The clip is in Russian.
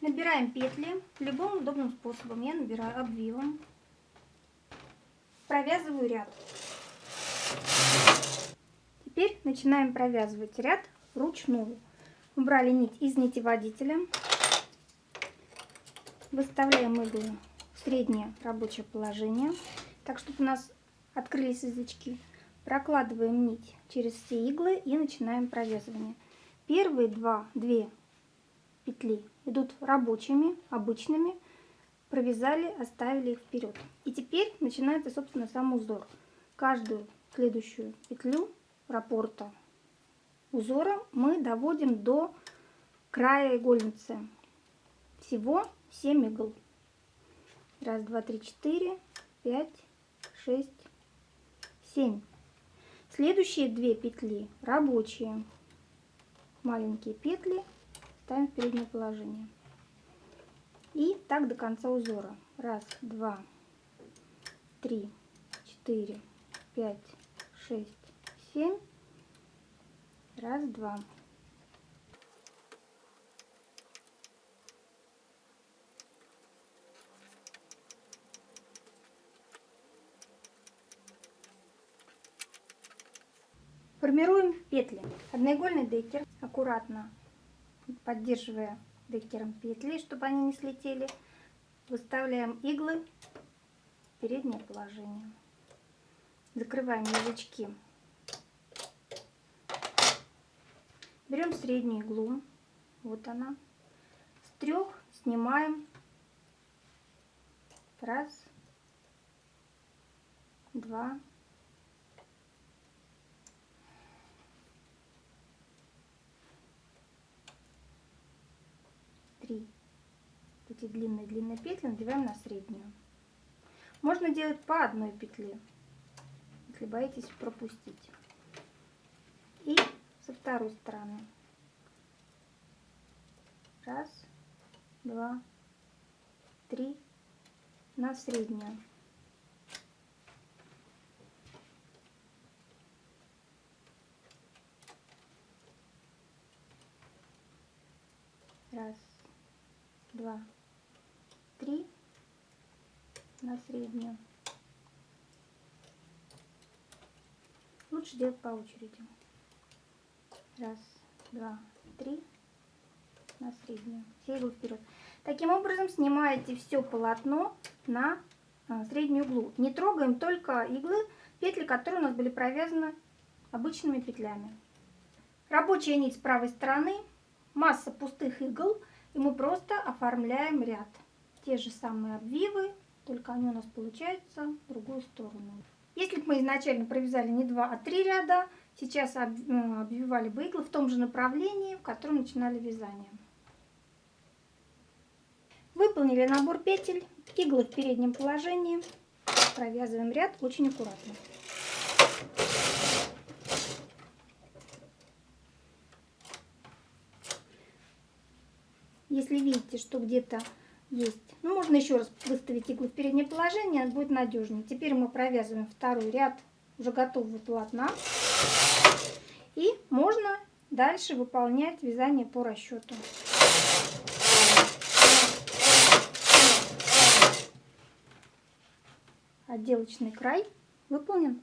Набираем петли любым удобным способом. Я набираю обвивом. Провязываю ряд. Теперь начинаем провязывать ряд вручную. Убрали нить из нити водителя. Выставляем иглы в среднее рабочее положение. Так, чтобы у нас открылись язычки. Прокладываем нить через все иглы и начинаем провязывание. Первые два, две петли идут рабочими, обычными. Провязали, оставили их вперед. И теперь начинается, собственно, сам узор. Каждую следующую петлю раппорта узора мы доводим до края игольницы. Всего 7 игл. Раз, два, три, четыре, пять, шесть, семь. Следующие две петли рабочие. Маленькие петли ставим в переднее положение. И так до конца узора. Раз, два, три, четыре, пять, шесть, семь. Раз, два. Формируем петли. Одноигольный декер, аккуратно поддерживая декером петли, чтобы они не слетели. Выставляем иглы в переднее положение. Закрываем язычки. Берем среднюю иглу. Вот она. С трех снимаем. Раз, два, три эти длинные-длинные петли надеваем на среднюю. Можно делать по одной петле, если боитесь пропустить. И со второй стороны. Раз, два, три на среднюю. Раз, два, три на среднюю. Лучше делать по очереди. Раз, два, три на среднюю. Все иглы вперед. Таким образом снимаете все полотно на а, среднюю углу. Не трогаем только иглы, петли, которые у нас были провязаны обычными петлями. Рабочая нить с правой стороны, масса пустых игл – и мы просто оформляем ряд. Те же самые обвивы, только они у нас получаются в другую сторону. Если бы мы изначально провязали не два, а три ряда, сейчас э, обвивали бы иглы в том же направлении, в котором начинали вязание. Выполнили набор петель, иглы в переднем положении, провязываем ряд очень аккуратно. Если видите, что где-то есть, ну, можно еще раз выставить иглу в переднее положение, будет надежнее. Теперь мы провязываем второй ряд уже готового полотна. И можно дальше выполнять вязание по расчету. Отделочный край выполнен.